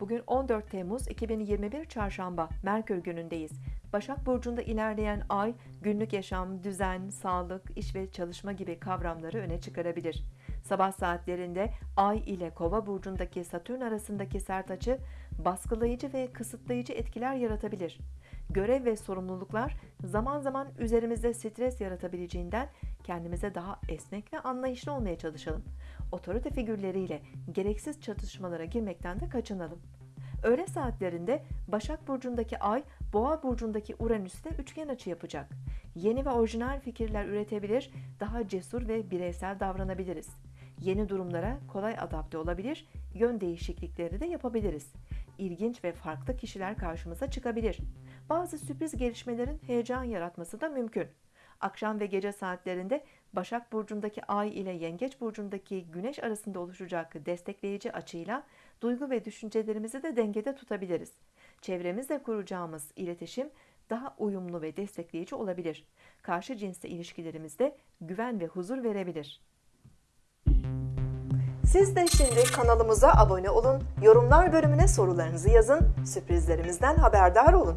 Bugün 14 Temmuz 2021 Çarşamba, Merkür günündeyiz. Başak Burcu'nda ilerleyen ay, günlük yaşam, düzen, sağlık, iş ve çalışma gibi kavramları öne çıkarabilir. Sabah saatlerinde ay ile Kova Burcu'ndaki Satürn arasındaki sert açı, baskılayıcı ve kısıtlayıcı etkiler yaratabilir. Görev ve sorumluluklar zaman zaman üzerimizde stres yaratabileceğinden kendimize daha esnek ve anlayışlı olmaya çalışalım. Otorite figürleriyle gereksiz çatışmalara girmekten de kaçınalım. Öğle saatlerinde Başak Burcu'ndaki Ay, Boğa Burcu'ndaki Uranüs'te üçgen açı yapacak. Yeni ve orijinal fikirler üretebilir, daha cesur ve bireysel davranabiliriz. Yeni durumlara kolay adapte olabilir, yön değişiklikleri de yapabiliriz. İlginç ve farklı kişiler karşımıza çıkabilir. Bazı sürpriz gelişmelerin heyecan yaratması da mümkün. Akşam ve gece saatlerinde Başak Burcu'ndaki Ay ile Yengeç Burcu'ndaki Güneş arasında oluşacak destekleyici açıyla duygu ve düşüncelerimizi de dengede tutabiliriz. Çevremizle kuracağımız iletişim daha uyumlu ve destekleyici olabilir. Karşı cinsle ilişkilerimizde güven ve huzur verebilir. Siz de şimdi kanalımıza abone olun, yorumlar bölümüne sorularınızı yazın, sürprizlerimizden haberdar olun.